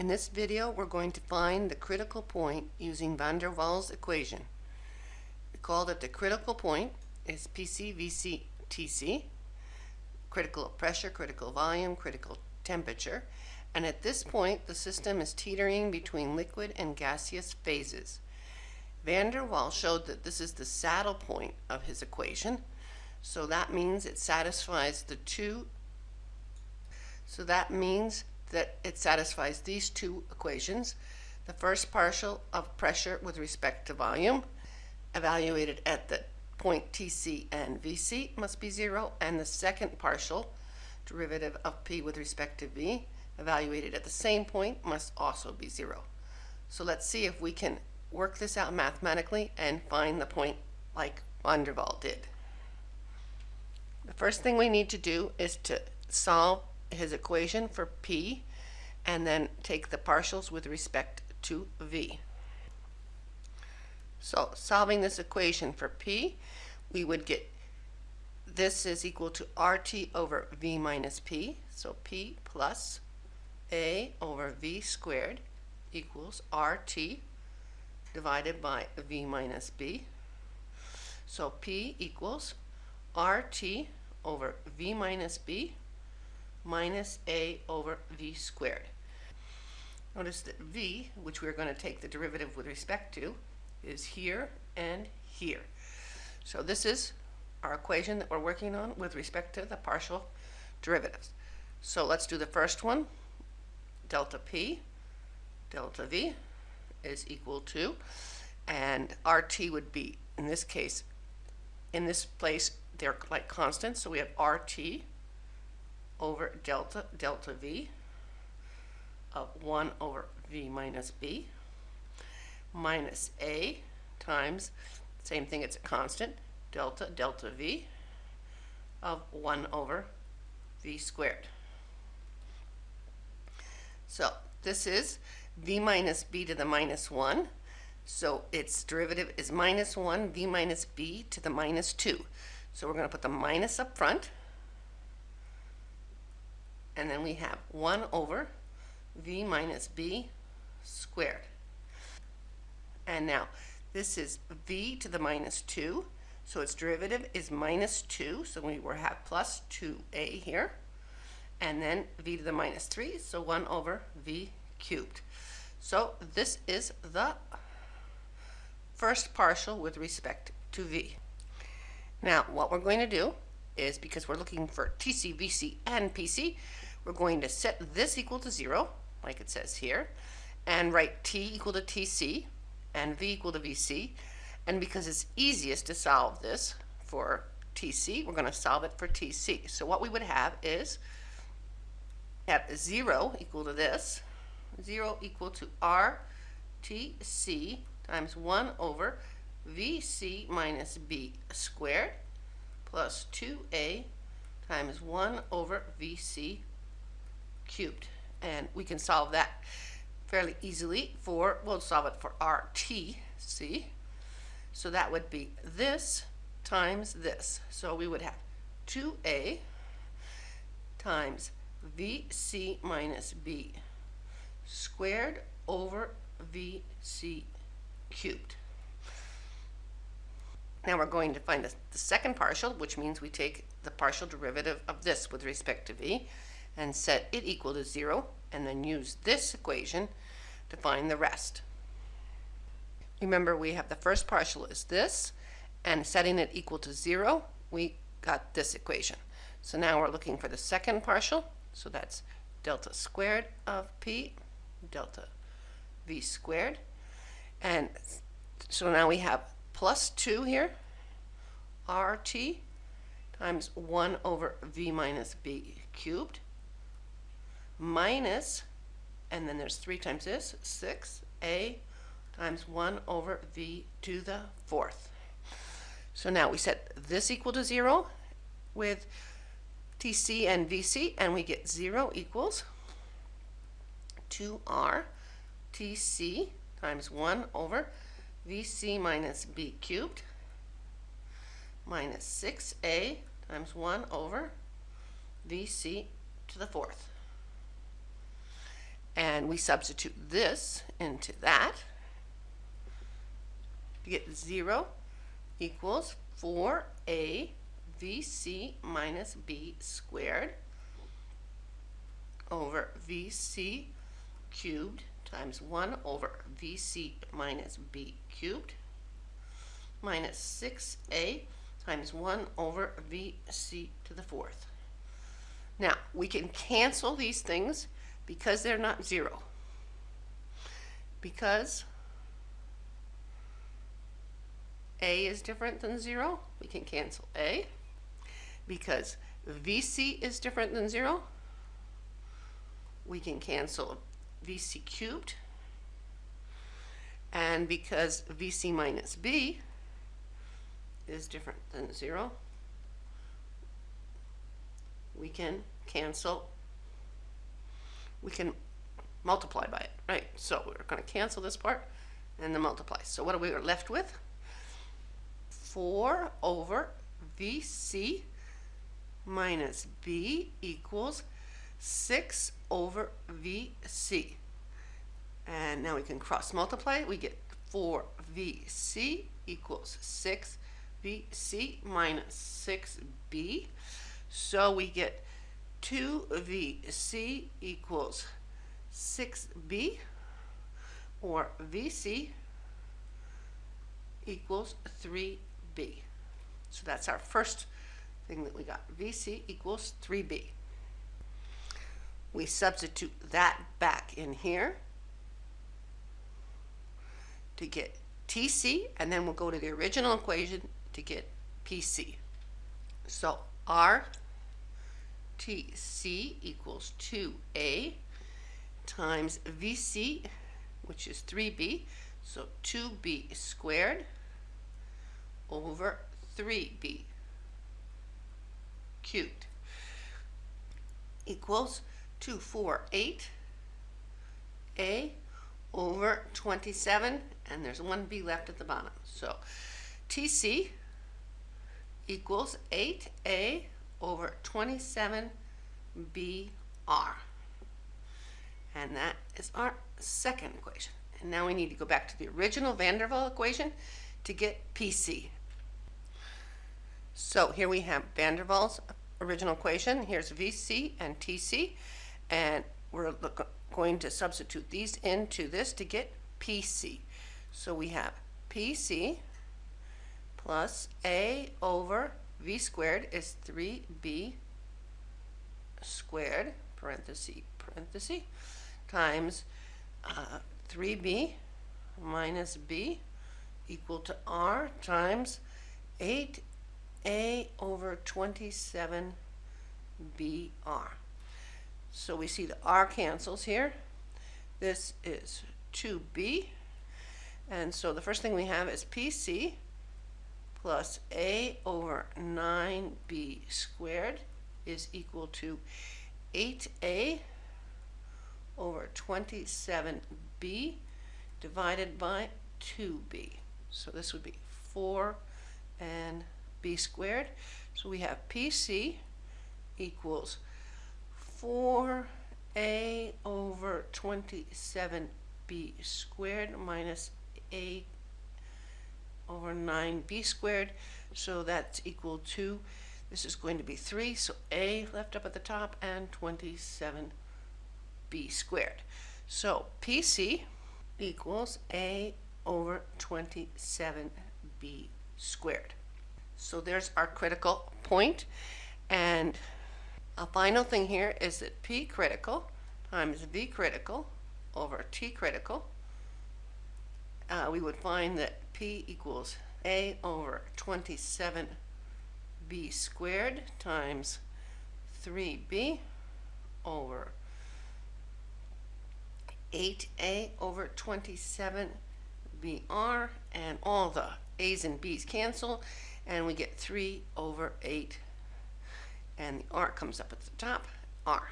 In this video, we're going to find the critical point using van der Waals equation. Recall that the critical point is PC, VC, TC, critical pressure, critical volume, critical temperature, and at this point, the system is teetering between liquid and gaseous phases. Van der Waals showed that this is the saddle point of his equation, so that means it satisfies the two so that means that it satisfies these two equations. The first partial of pressure with respect to volume, evaluated at the point Tc and Vc, must be zero, and the second partial derivative of P with respect to V, evaluated at the same point, must also be zero. So let's see if we can work this out mathematically and find the point like van der Waals did. The first thing we need to do is to solve his equation for P and then take the partials with respect to V. So solving this equation for P, we would get this is equal to RT over V minus P. So P plus A over V squared equals RT divided by V minus B. So P equals RT over V minus B minus a over v squared. Notice that v, which we're going to take the derivative with respect to, is here and here. So this is our equation that we're working on with respect to the partial derivatives. So let's do the first one. Delta p, delta v is equal to, and rt would be, in this case, in this place, they're like constants, so we have rt over delta, delta V of 1 over V minus B minus A times, same thing, it's a constant, delta, delta V of 1 over V squared. So this is V minus B to the minus 1. So its derivative is minus 1 V minus B to the minus 2. So we're going to put the minus up front and then we have 1 over v minus b squared. And now, this is v to the minus 2, so its derivative is minus 2, so we will have plus 2a here. And then v to the minus 3, so 1 over v cubed. So this is the first partial with respect to v. Now, what we're going to do is, because we're looking for TC, VC, and PC, we're going to set this equal to 0, like it says here, and write t equal to tc and v equal to vc. And because it's easiest to solve this for tc, we're going to solve it for tc. So what we would have is at 0 equal to this, 0 equal to rtc times 1 over vc minus b squared plus 2a times 1 over vc cubed. And we can solve that fairly easily for, we'll solve it for RT, RTC. So that would be this times this. So we would have 2a times vc minus b squared over vc cubed. Now we're going to find the, the second partial, which means we take the partial derivative of this with respect to v and set it equal to 0 and then use this equation to find the rest. Remember we have the first partial is this and setting it equal to 0 we got this equation. So now we're looking for the second partial so that's delta squared of p delta v squared and so now we have plus 2 here rt times 1 over v minus b cubed minus, and then there's 3 times this, 6a times 1 over v to the fourth. So now we set this equal to 0 with tc and vc, and we get 0 equals 2r tc times 1 over vc minus b cubed minus 6a times 1 over vc to the fourth. And we substitute this into that. To get 0 equals 4a vc minus b squared over vc cubed times 1 over vc minus b cubed minus 6a times 1 over vc to the fourth. Now, we can cancel these things because they're not 0. Because a is different than 0, we can cancel a. Because vc is different than 0, we can cancel vc cubed. And because vc minus b is different than 0, we can cancel, we can multiply by it, right? So we're going to cancel this part and then multiply. So what are we left with? 4 over vc minus b equals 6 over vc. And now we can cross multiply. We get 4vc equals 6vc minus 6b. So we get 2vc equals 6b or vc equals 3b. So that's our first thing that we got. vc equals 3b. We substitute that back in here to get tc, and then we'll go to the original equation to get pc. So r tc equals 2a times vc, which is 3b, so 2b squared over 3b cubed equals 248 a over 27 and there's one b left at the bottom. So tc equals 8a over 27 br and that is our second equation. And now we need to go back to the original van der Waals equation to get pc so here we have van der Waals original equation. Here's vc and tc and we're going to substitute these into this to get PC. So we have PC plus A over V squared is 3B squared, parenthesis, parenthesis, times uh, 3B minus B equal to R times 8A over 27BR. So we see the R cancels here. This is 2B. And so the first thing we have is PC plus A over 9B squared is equal to 8A over 27B divided by 2B. So this would be 4 and B squared. So we have PC equals 4a over 27b squared minus a over 9b squared. So that's equal to, this is going to be 3, so a left up at the top and 27b squared. So PC equals a over 27b squared. So there's our critical point and a final thing here is that P critical times V critical over T critical, uh, we would find that P equals A over 27B squared times 3B over 8A over 27BR and all the A's and B's cancel and we get 3 over 8 and the R comes up at the top, R.